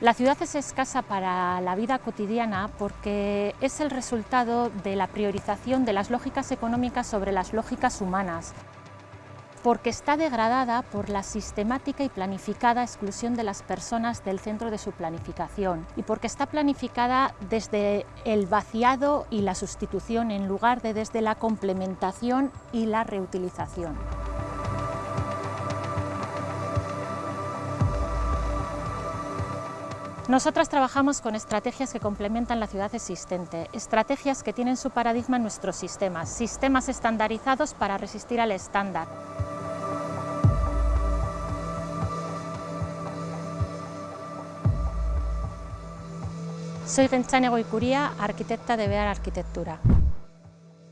La ciudad es escasa para la vida cotidiana porque es el resultado de la priorización de las lógicas económicas sobre las lógicas humanas porque está degradada por la sistemática y planificada exclusión de las personas del centro de su planificación y porque está planificada desde el vaciado y la sustitución en lugar de desde la complementación y la reutilización. Nosotras trabajamos con estrategias que complementan la ciudad existente, estrategias que tienen su paradigma en nuestros sistemas, sistemas estandarizados para resistir al estándar. Soy Renchane Goicuría, arquitecta de Bear Arquitectura.